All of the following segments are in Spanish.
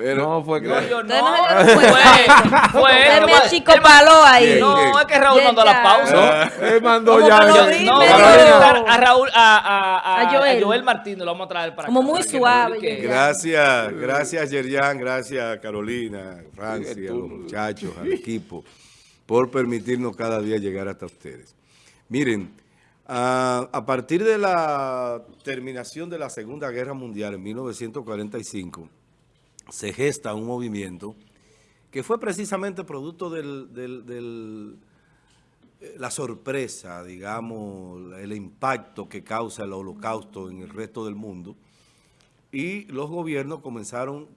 Pero, No, fue que... No, yo no. Fue, fue él. me achicopaló ahí. No, es que Raúl mandó la pausa. Él mandó ¿Cómo ya... No, a Raúl, a, a, a, A Joel. a Joel Martínez, lo vamos a traer para Como acá, muy suave. Gracias, gracias Yerian, gracias Carolina, Francia, los muchachos, al equipo, por permitirnos cada día llegar hasta ustedes. Miren, a, a partir de la terminación de la Segunda Guerra Mundial en 1945, se gesta un movimiento que fue precisamente producto del, eh, la sorpresa, digamos, el impacto que causa el holocausto en el resto del mundo. Y los gobiernos comenzaron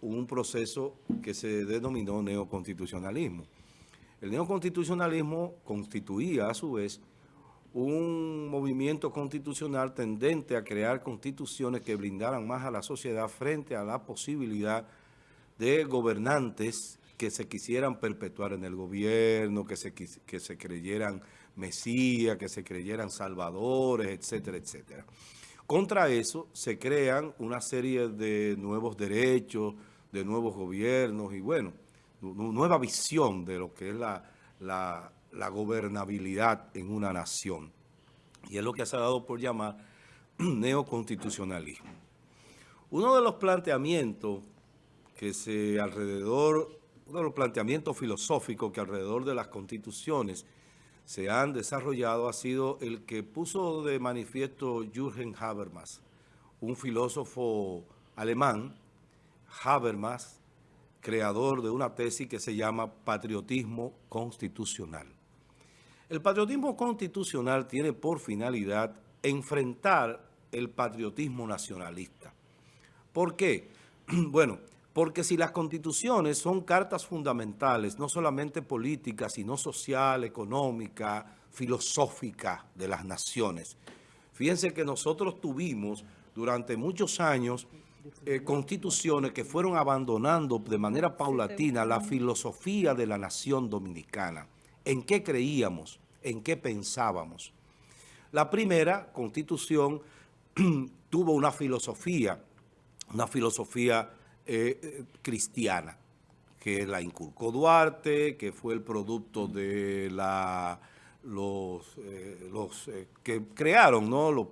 un proceso que se denominó neoconstitucionalismo. El neoconstitucionalismo constituía a su vez un movimiento constitucional tendente a crear constituciones que blindaran más a la sociedad frente a la posibilidad de gobernantes que se quisieran perpetuar en el gobierno, que se, que se creyeran mesías, que se creyeran salvadores, etcétera, etcétera. Contra eso se crean una serie de nuevos derechos, de nuevos gobiernos y bueno, nu- nueva visión de lo que es la, la- la gobernabilidad en una nación. Y es lo que se ha dado por llamar neoconstitucionalismo. Uno de los planteamientos que se alrededor, uno de los planteamientos filosóficos que alrededor de las constituciones se han desarrollado ha sido el que puso de manifiesto Jürgen Habermas, un filósofo alemán, Habermas, creador de una tesis que se llama patriotismo constitucional. El patriotismo constitucional tiene por finalidad enfrentar el patriotismo nacionalista. ¿Por qué? Bueno, porque si las constituciones son cartas fundamentales, no solamente políticas, sino social, económica, filosófica de las naciones. Fíjense que nosotros tuvimos durante muchos años eh, constituciones que fueron abandonando de manera paulatina la filosofía de la nación dominicana. ¿En qué creíamos? ¿En qué pensábamos? La primera constitución tuvo una filosofía, una filosofía eh, eh, cristiana, que la inculcó Duarte, que fue el producto de la, los, eh, que crearon ¿no? los,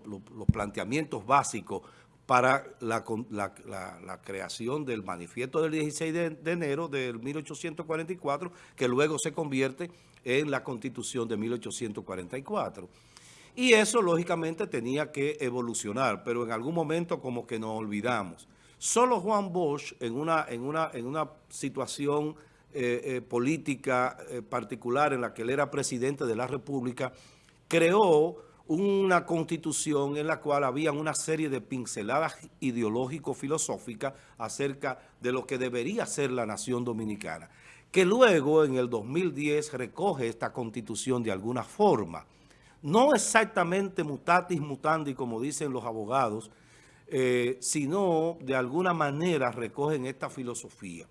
planteamientos básicos para la creación del manifiesto del 16 de, de enero del 1844, que luego se convierte en la constitución de 1844. Y eso, lógicamente, tenía que evolucionar, pero en algún momento como que nos olvidamos. Solo Juan Bosch, en una, en una, en una situación eh, eh, política eh, particular en la que él era presidente de la República, creó una constitución en la cual había una serie de pinceladas ideológico-filosóficas acerca de lo que debería ser la nación dominicana, que luego en el 2010 recoge esta constitución de alguna forma no exactamente mutatis mutandi, como dicen los abogados, eh, sino de alguna manera recogen esta filosofía.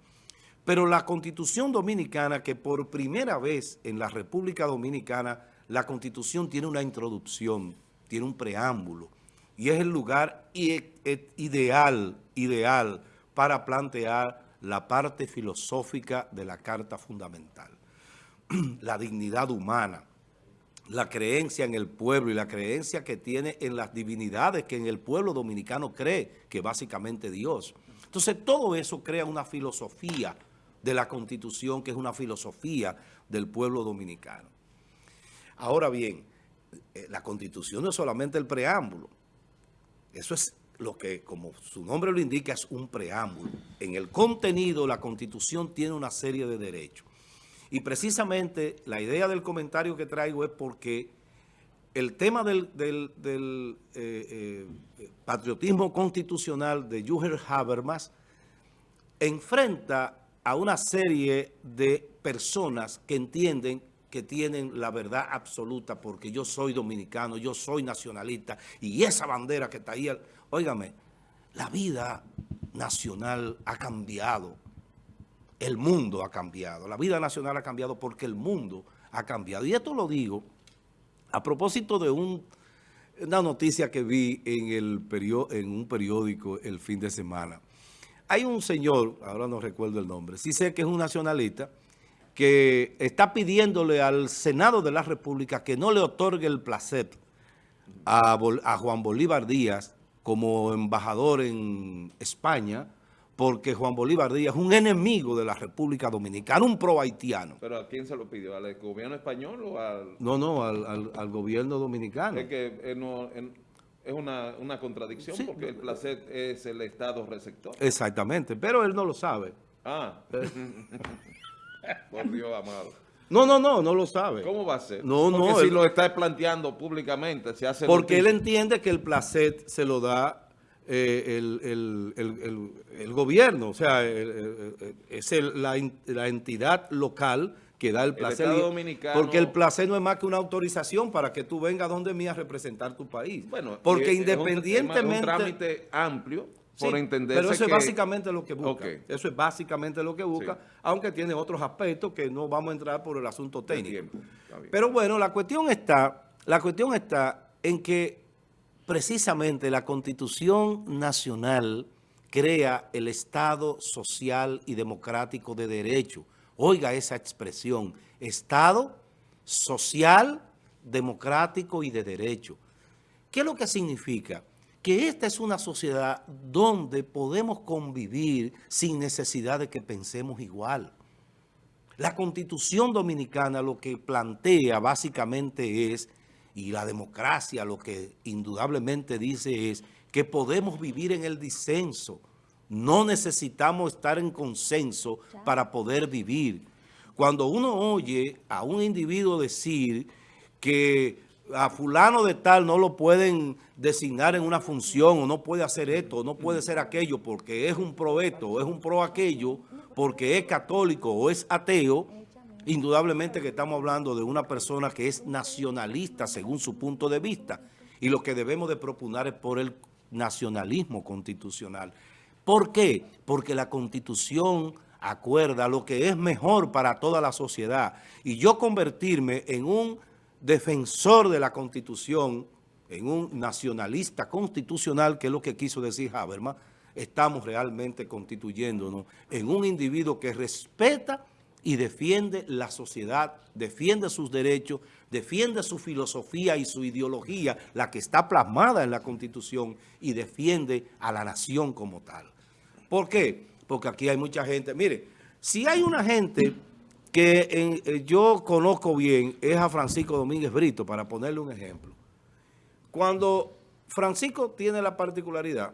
Pero la Constitución Dominicana, que por primera vez en la República Dominicana, la Constitución tiene una introducción, tiene un preámbulo, y es el lugar e- ideal, ideal para plantear la parte filosófica de la Carta Fundamental. la dignidad humana, la creencia en el pueblo y la creencia que tiene en las divinidades que en el pueblo dominicano cree, que básicamente Dios. Entonces todo eso crea una filosofía de la Constitución, que es una filosofía del pueblo dominicano. Ahora bien, eh, la Constitución no es solamente el preámbulo. Eso es lo que, como su nombre lo indica, es un preámbulo. En el contenido, la Constitución tiene una serie de derechos. Y precisamente la idea del comentario que traigo es porque el tema del, eh, eh, patriotismo constitucional de Jürgen Habermas enfrenta a una serie de personas que entienden que tienen la verdad absoluta porque yo soy dominicano, yo soy nacionalista y esa bandera que está ahí, óigame, la vida nacional ha cambiado, el mundo ha cambiado, la vida nacional ha cambiado porque el mundo ha cambiado. Y esto lo digo a propósito de un- una noticia que vi en, el en un periódico el fin de semana. hay un señor, ahora no recuerdo el nombre, sí sé que es un nacionalista, que está pidiéndole al Senado de la República que no le otorgue el placer a, a Juan Bolívar Díaz como embajador en España, porque Juan Bolívar Díaz es un enemigo de la República Dominicana, un pro haitiano. ¿Pero a quién se lo pidió? ¿Al gobierno español o al...? No, no, al, al, gobierno dominicano. Es que eh, no, es una, una contradicción porque el placer es el Estado receptor. Exactamente, pero él no lo sabe. Ah. Por Dios amado. No, no, no, no lo sabe. ¿Cómo va a ser? No, Porque no. si lo está planteando públicamente, se hace Porque él entiende que el placer se lo da eh, el, gobierno, o sea, es la, la, entidad local que da el placer. porque el placer no es más que una autorización para que tú vengas donde mí a representar tu país. Bueno, porque independientemente... Es un, trámite amplio por entender Pero eso es básicamente lo que busca. Eso es básicamente lo que busca, aunque tiene otros aspectos que no vamos a entrar por el asunto técnico. Pero bueno, la cuestión está, la cuestión está en que precisamente la Constitución Nacional crea el Estado social y democrático de derecho. Oiga esa expresión, Estado social, democrático y de derecho. ¿Qué es lo que significa? Que esta es una sociedad donde podemos convivir sin necesidad de que pensemos igual. La Constitución Dominicana lo que plantea básicamente es, y la democracia lo que indudablemente dice es, que podemos vivir en el disenso. No necesitamos estar en consenso para poder vivir. Cuando uno oye a un individuo decir que a fulano de tal no lo pueden designar en una función o no puede hacer esto o no puede ser aquello porque es un pro esto o es un pro aquello porque es católico o es ateo, indudablemente que estamos hablando de una persona que es nacionalista según su punto de vista y lo que debemos de proponer es por el nacionalismo constitucional. ¿Por qué? Porque la Constitución acuerda lo que es mejor para toda la sociedad y yo convertirme en un defensor de la Constitución, en un nacionalista constitucional, que es lo que quiso decir Habermas, estamos realmente constituyéndonos en un individuo que respeta y defiende la sociedad, defiende sus derechos, defiende su filosofía y su ideología, la que está plasmada en la Constitución, y defiende a la nación como tal. ¿Por qué? Porque aquí hay mucha gente. Mire, si hay una gente que eh, yo conozco bien es a Francisco Domínguez Brito, para ponerle un ejemplo. Cuando Francisco tiene la particularidad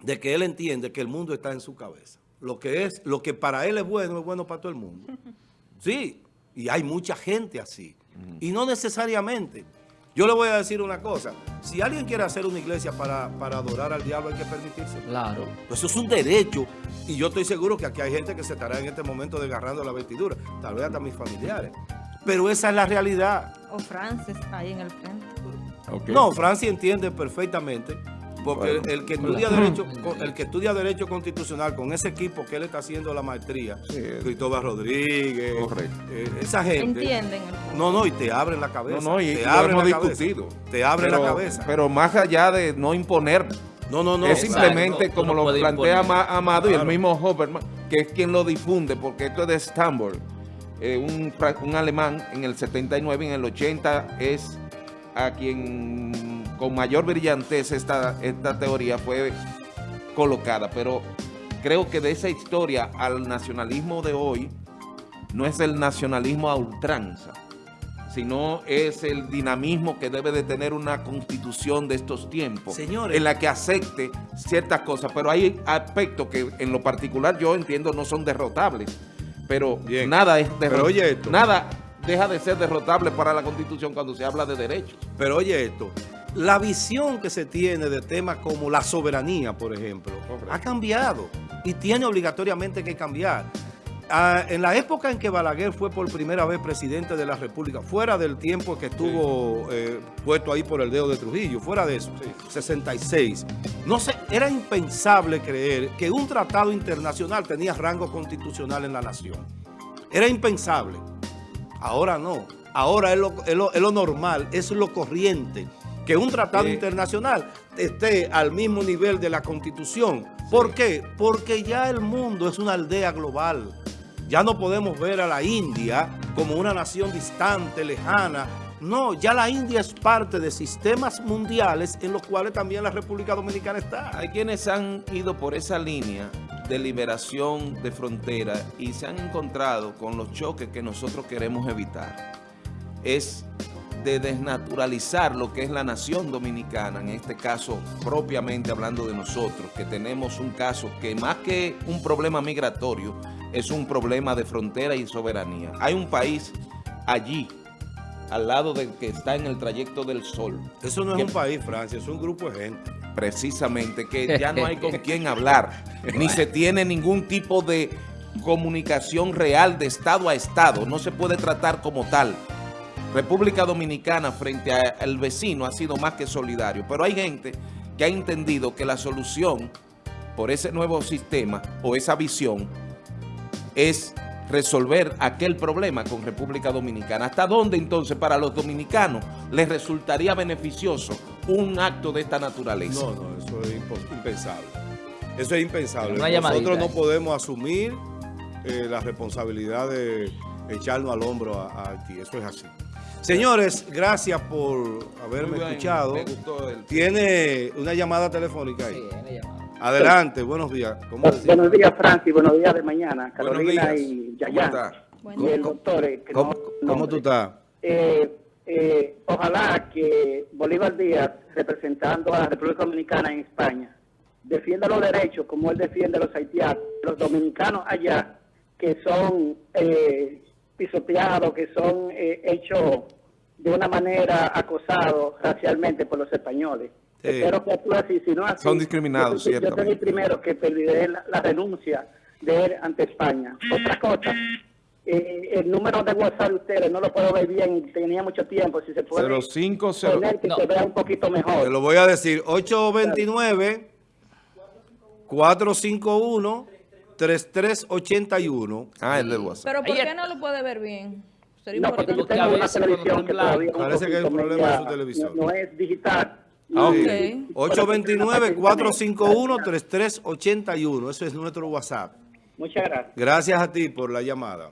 de que él entiende que el mundo está en su cabeza. Lo que, es, lo que para él es bueno, es bueno para todo el mundo. Sí, y hay mucha gente así. Y no necesariamente. Yo le voy a decir una cosa. Si alguien quiere hacer una iglesia para, adorar al diablo, hay que permitirse. Claro. Pues eso es un derecho. Y yo estoy seguro que aquí hay gente que se estará en este momento desgarrando la vestidura. Tal vez hasta mis familiares. Pero esa es la realidad. O Francis ahí en el frente. No, Francis entiende perfectamente porque el, que estudia derecho, el que estudia derecho constitucional con ese equipo que él está haciendo la maestría, Cristóbal Rodríguez, eh, esa gente. Entienden. No, no, y te abren la cabeza. No, no, y te abren la discutido. Te abren la cabeza. Pero más allá de no imponer. No, no, no. Es simplemente como lo plantea Amado y el mismo Hoberman, que es quien lo difunde, porque esto es de Stanford, eh, un, un alemán en el 79 y en el 80 es a quien con mayor brillantez esta, esta teoría fue colocada, pero creo que de esa historia al nacionalismo de hoy no es el nacionalismo a ultranza, sino es el dinamismo que debe de tener una constitución de estos tiempos, en la que acepte ciertas cosas, pero hay aspectos que en lo particular yo entiendo no son derrotables, pero nada es derrotable, nada deja de ser derrotable para la constitución cuando se habla de derechos. Pero oye esto, la visión que se tiene de temas como la soberanía, por ejemplo, ha cambiado y tiene obligatoriamente que cambiar. Ah, en la época en que Balaguer fue por primera vez presidente de la República, fuera del tiempo que estuvo eh, puesto ahí por el dedo de Trujillo, fuera de eso, 66, no se, era impensable creer que un tratado internacional tenía rango constitucional en la nación. Era impensable. Ahora no. Ahora es lo, es lo normal, es lo corriente que un tratado internacional esté al mismo nivel de la Constitución, ¿Por qué? Porque ya el mundo es una aldea global. Ya no podemos ver a la India como una nación distante, lejana. No, ya la India es parte de sistemas mundiales en los cuales también la República Dominicana está. Hay quienes han ido por esa línea de liberación de frontera y se han encontrado con los choques que nosotros queremos evitar. Es de desnaturalizar lo que es la nación dominicana, en este caso propiamente hablando de nosotros, que tenemos un caso que más que un problema migratorio, es un problema de frontera y soberanía. Hay un país allí, al lado del que está en el trayecto del sol. Eso no es un país, Francia, es un grupo de gente. Precisamente, que ya no hay con quién hablar, ni se tiene ningún tipo de comunicación real de Estado a Estado, no se puede tratar como tal. República Dominicana frente al vecino ha sido más que solidario, pero hay gente que ha entendido que la solución por ese nuevo sistema o esa visión es resolver aquel problema con República Dominicana. ¿Hasta dónde entonces para los dominicanos les resultaría beneficioso un acto de esta naturaleza? No, no, eso es impensable. Eso es impensable. Nosotros no podemos asumir eh, la responsabilidad de echarnos al hombro a, a Haití. Eso es así. Señores, gracias por haberme escuchado. Tiene una llamada telefónica ahí. Sí, una llamada. Adelante, buenos días. buenos días, Francis. Buenos días de mañana. Carolina y Yayán. Y el doctor. Eh, ¿Cómo, tú estás? Eh, eh, ojalá que Bolívar Díaz, representando a la República Dominicana en España, defienda los derechos como él defiende a los haitianos, los dominicanos allá, que son pisoteados, que son eh, hechos de una manera acosados racialmente por los españoles. Espero que actúe así, si no así... Son discriminados, yo, Yo soy el primero que pediré la, renuncia de él ante España. Otra cosa, eh, el número de WhatsApp de ustedes no lo puedo ver bien, tenía mucho tiempo, si se puede 050, poner que se vea un poquito mejor. Te lo voy a decir, 829 451 3381. Ah, el del WhatsApp. Pero ¿por qué no lo puede ver bien? no, porque yo tengo una televisión que todavía Parece que hay un problema de su televisor. No, es digital. Ah, okay. 829-451-3381. Ese es nuestro WhatsApp. Muchas gracias. Gracias a ti por la llamada.